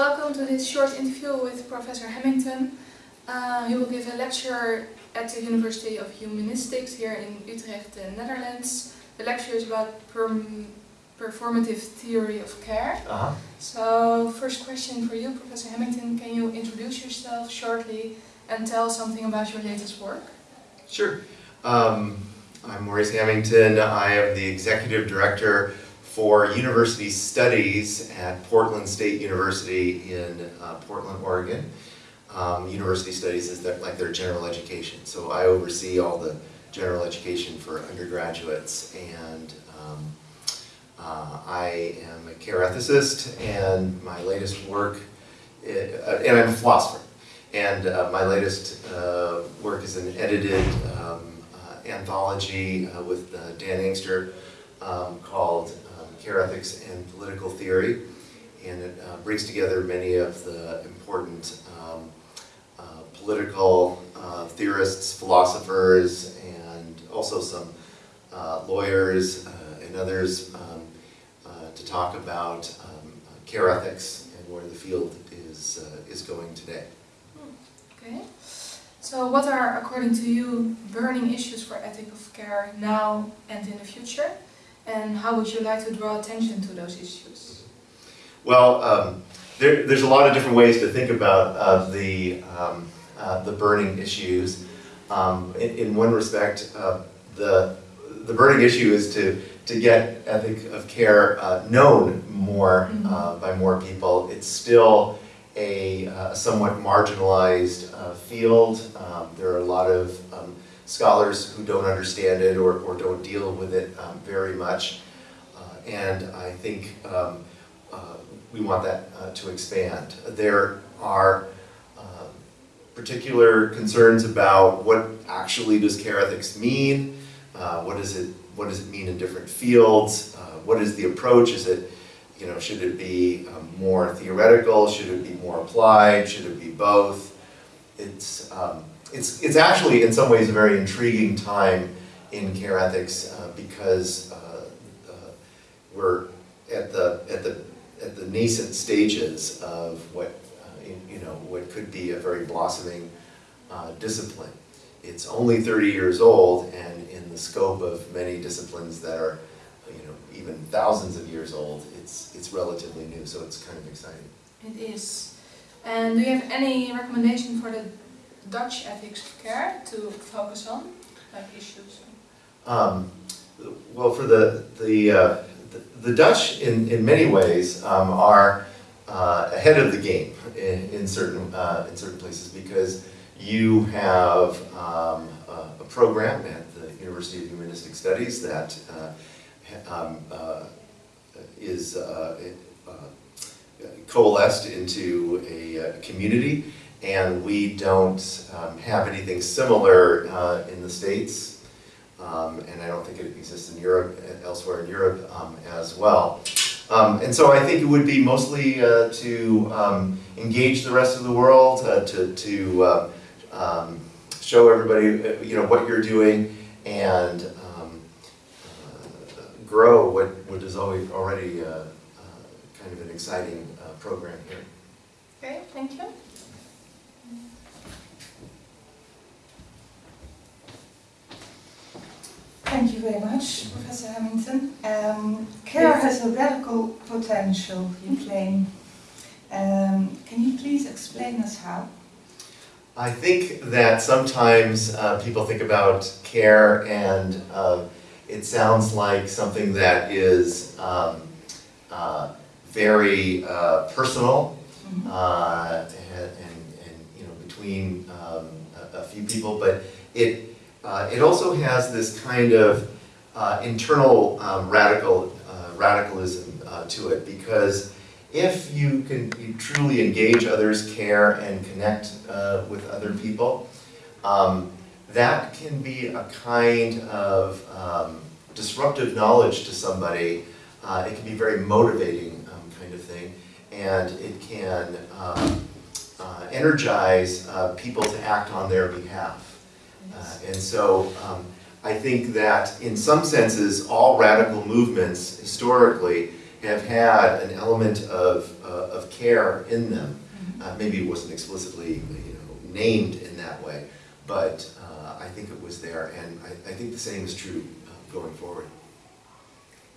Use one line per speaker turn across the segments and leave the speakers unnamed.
welcome to this short interview with Professor Hamington. Uh, he will give a lecture at the University of Humanistics here in Utrecht, the Netherlands. The lecture is about perm performative theory of care.
Uh -huh.
So, first question for you, Professor Hamington, can you introduce yourself shortly and tell something about your latest work?
Sure. Um, I'm Maurice Hamington. I am the Executive Director for University Studies at Portland State University in uh, Portland, Oregon. Um, university Studies is like their general education. So I oversee all the general education for undergraduates and um, uh, I am a care ethicist and my latest work, uh, and I'm a philosopher, and uh, my latest uh, work is an edited um, uh, anthology with Dan Engster um, called Care Ethics and Political Theory, and it brings together many of the important um, political theorists, philosophers, and also some lawyers and others um, to talk about um, care ethics and where the field is, uh, is going today.
Okay. So what are, according to you, burning issues for ethic of care now and in the future? And how would you like to draw attention to those issues?
Well, um, there, there's a lot of different ways to think about uh, the, um, uh, the burning issues. Um, in, in, one respect, uh, the, the burning issue is to to get ethic of care uh, known more mm-hmm. uh, by more people. It's still a uh, somewhat marginalized uh, field. Um, there are a lot of um, scholars who don't understand it or, or don't deal with it um, very much. Uh, and I think um, uh, we want that to expand. There are particular concerns about what actually does care ethics mean, what does it what does it mean in different fields? Uh, what is the approach? Is it, you know, should it be um, more theoretical? Should it be more applied? Should it be both? It's, um, it's, it's actually in some ways a very intriguing time in care ethics uh, because uh, uh we're at the, at, the, at the nascent stages of what, uh, you know, what could be a very blossoming uh, discipline. It's only 30 years old and in the scope of many disciplines that are you know, even thousands of years old, it's, it's relatively new, so it's kind of exciting.
It is. And do you have any recommendation for the Dutch ethics care to focus on, like issues?
Um, well, for the, the, uh, the, the, Dutch, in, in many ways, um, are uh, ahead of the game in, in, certain, uh, in certain places because you have um, a, a program at the University of Humanistic Studies that uh, um, uh, is uh, coalesced into a community and we don't um, have anything similar uh, in the States, um, and I don't think it exists in Europe, elsewhere in Europe um, as well. Um, and so I think it would be mostly uh, to um, engage the rest of the world, uh, to, to um, show everybody you know, what you're doing, and uh, grow what, what is always already uh, uh, kind of an exciting uh, program here.
Okay, thank you.
Thank you very much, Professor Hamington. Um, care has a radical potential, you claim. Um, can you please explain us how?
I think that sometimes uh, people think about care and uh, it sounds like something that is um, uh, very uh, personal mm-hmm. uh, and, and, and, you know between um, a, a, few people, but it uh, it also has this kind of internal um, radical radicalism to it because if you can you truly engage others, care, and connect uh, with other people, um, that can be a kind of um, disruptive knowledge to somebody. Uh, it can be very motivating um, kind of thing, and it can um, uh, energize uh, people to act on their behalf. Uh, and so um, I think that in some senses, all radical movements historically have had an element of, uh, of care in them. Uh, maybe it wasn't explicitly, you know, named in that way, but uh, I think it was there, and I, I think the same is true uh, going forward.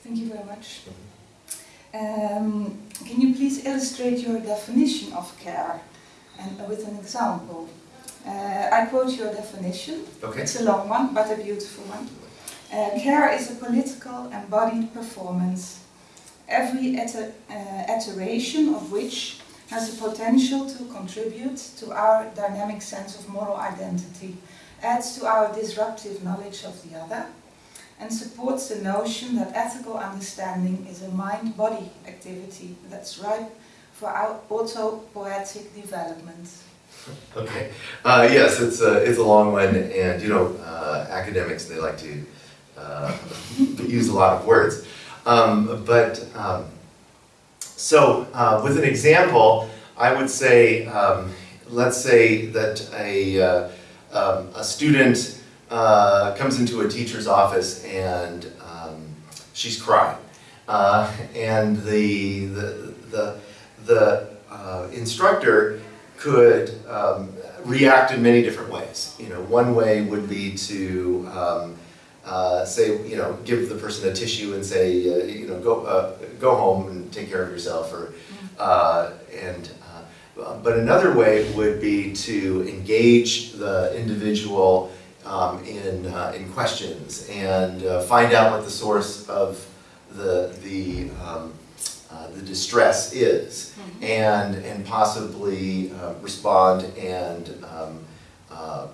Thank you very much. Um, can you please illustrate your definition of care and with an example? Uh, I quote your definition.
Okay?
It's a long one, but a beautiful one. Uh, care is a political embodied performance, every uh, iteration of which has the potential to contribute to our dynamic sense of moral identity, adds to our disruptive knowledge of the other, and supports the notion that ethical understanding is a mind-body activity that's ripe for our autopoietic development.
Okay. Uh, yes, it's a, it's a long one, and you know, uh, academics, they like to uh, use a lot of words. Um, but, um, so uh, with an example, I would say, um, let's say that a, uh, um, a student uh, comes into a teacher's office and um, she's crying. Uh, and the, the, the, the uh, instructor could um, react in many different ways. You know, one way would be to um, uh, say, you know, give the person a tissue and say, uh, you know, go, uh, go home and take care of yourself, or, uh, and, uh, but another way would be to engage the individual um, in, in questions and find out what the source of the, the, um, uh, the distress is and, and possibly uh, respond and um, uh,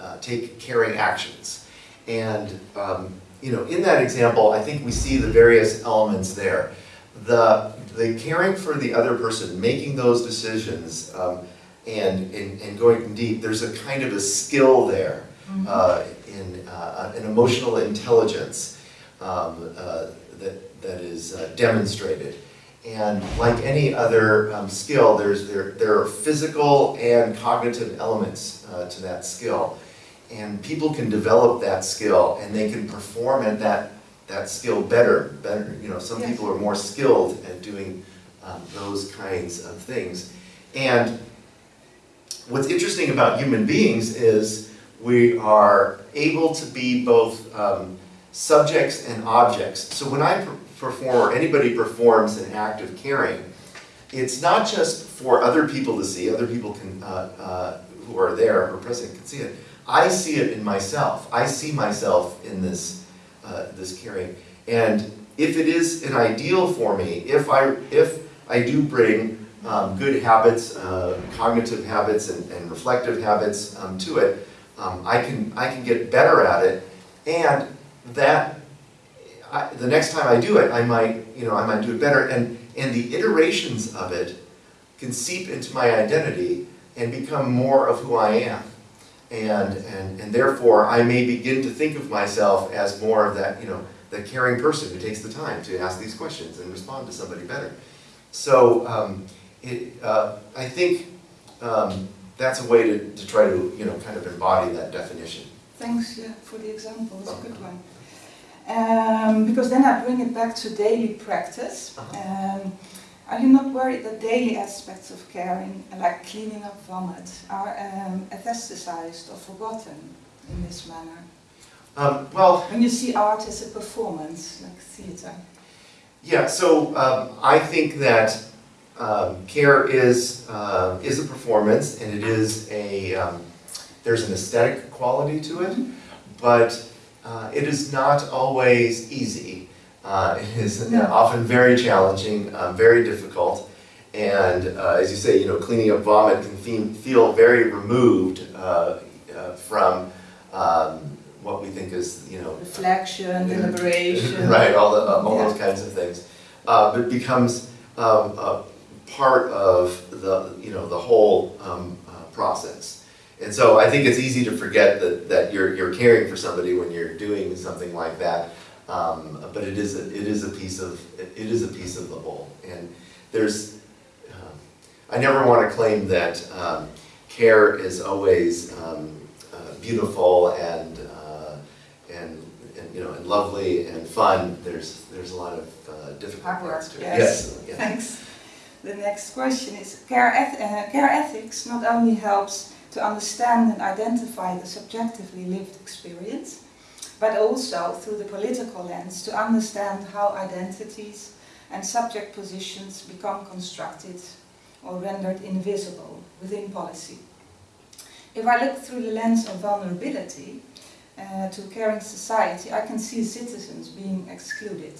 uh, take caring actions. And, um, you know, in that example, I think we see the various elements there. The, the caring for the other person, making those decisions, um, and, and, and going deep, there's a kind of a skill there uh, in uh, an emotional intelligence um, uh, that, that is uh, demonstrated. And like any other um, skill, there's, there, there are physical and cognitive elements uh, to that skill. And people can develop that skill and they can perform at that, that skill better. better. You know, some
Yes.
people are more skilled at doing um, those kinds of things. And what's interesting about human beings is we are able to be both um, subjects and objects. So when I perform, or anybody performs an act of caring, it's not just for other people to see, other people can, uh, uh, who are there or present can see it. I see it in myself. I see myself in this, uh, this caring. And if it is an ideal for me, if I, if I do bring um, good habits, uh, cognitive habits and, and reflective habits um, to it, um, I can I can get better at it, and that I, the next time I do it, I might you know I might do it better, and and the iterations of it can seep into my identity and become more of who I am, and and and therefore I may begin to think of myself as more of that you know the caring person who takes the time to ask these questions and respond to somebody better. So um, it, uh, I think. Um, that's a way to, to try to, you know, kind of embody that definition.
Thanks yeah, for the example, it's a good one. Um, because then I bring it back to daily practice.
Uh-huh.
Um, are you not worried that daily aspects of caring, like cleaning up vomit, are um, aestheticized or forgotten in this manner?
Um, well,
When you see art as a performance, like theatre.
yeah, so um, I think that um, care is, uh, is a performance and it is a, um, there's an aesthetic quality to it, but uh, it is not always easy. Uh, it is
No.
often very challenging, uh, very difficult, and uh, as you say, you know, cleaning up vomit can fe- feel very removed uh, uh, from um, what we think is, you know,
Reflection, deliberation.
right, all the, uh, all
Yeah.
those kinds of things. Uh, but it becomes um, a part of the, you know, the whole um, uh, process. And so I think it's easy to forget that, that you're, you're caring for somebody when you're doing something like that. Um, but it is, a, it is a piece of, it is a piece of the whole. And there's, um, I never want to claim that um, care is always um, uh, beautiful and, uh, and, and you know, and lovely and fun, there's, there's a lot of uh, difficult
Hard work,
parts to it.
yes.
yeah.
Thanks. The next question is, care, eth- uh, care ethics not only helps to understand and identify the subjectively lived experience, but also through the political lens to understand how identities and subject positions become constructed or rendered invisible within policy. If I look through the lens of vulnerability uh, to caring society, I can see citizens being excluded.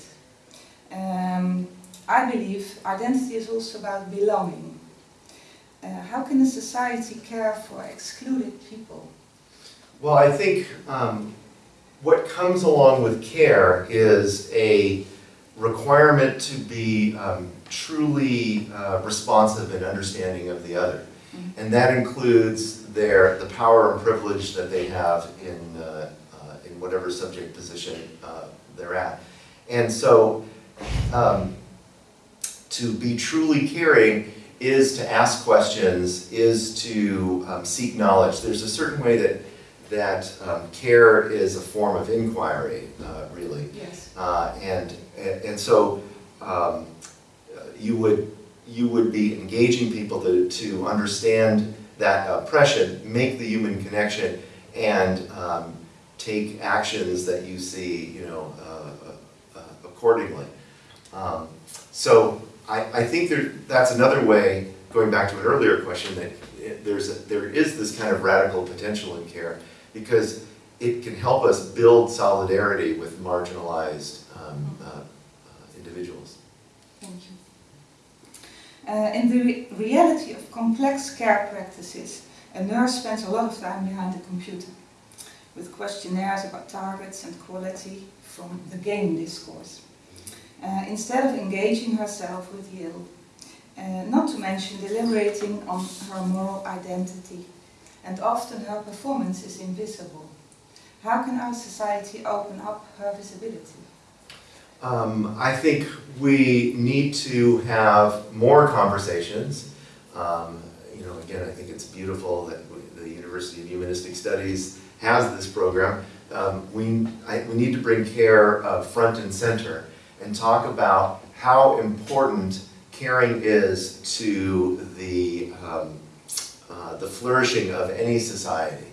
Um, I believe identity is also about belonging. Uh, how can a society care for excluded people?
Well, I think um, what comes along with care is a requirement to be um, truly uh, responsive and understanding of the other.
Mhm.
And that includes their, the power and privilege that they have in, uh, uh, in whatever subject position uh, they're at. And so, um, to be truly caring is to ask questions, is to um, seek knowledge. There's a certain way that, that um, care is a form of inquiry, uh, really.
Yes.
Uh, and, and so um, you would, you would be engaging people to, to understand that oppression, make the human connection, and um, take actions that you see, you know, uh, uh, accordingly. Um, so I, I think there, that's another way, going back to an earlier question, that there's, a- there is this kind of radical potential in care, because it can help us build solidarity with marginalized um, uh, uh, individuals.
Thank you. Uh, in the re- reality of complex care practices, a nurse spends a lot of time behind the computer with questionnaires about targets and quality from the game discourse. Uh, instead of engaging herself with ill, uh, not to mention deliberating on her moral identity, and often her performance is invisible. How can our society open up her visibility?
Um, I think we need to have more conversations. Um, you know, again, I think it's beautiful that the University of Humanistic Studies has this program. Um, we, I, we need to bring care uh, front and center and talk about how important caring is to the, um, uh, the flourishing of any society.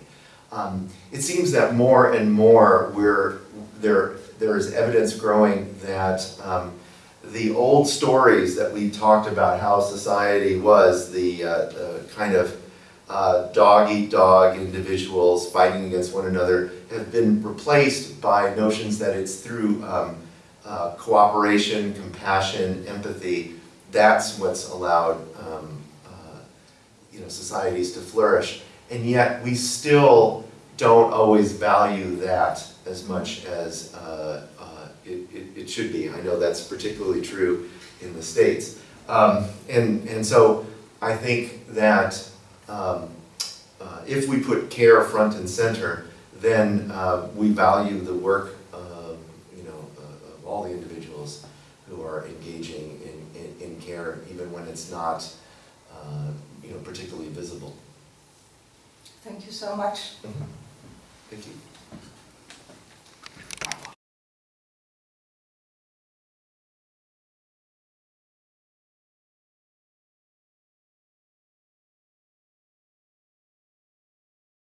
Um, it seems that more and more we're, there, there is evidence growing that um, the old stories that we talked about how society was, the, uh, the kind of uh, dog eat dog individuals fighting against one another, have been replaced by notions that it's through um, uh, cooperation, compassion, empathy. That's what's allowed um, uh, you know, societies to flourish. And yet we still don't always value that as much as uh, uh, it, it, it should be. I know that's particularly true in the States. Um, and, and so I think that um, uh, if we put care front and center, then we value the work um, you know, uh, of all the individuals who are engaging in, in, in care, even when it's not uh, you know, particularly visible.
Thank you so much.
Thank you.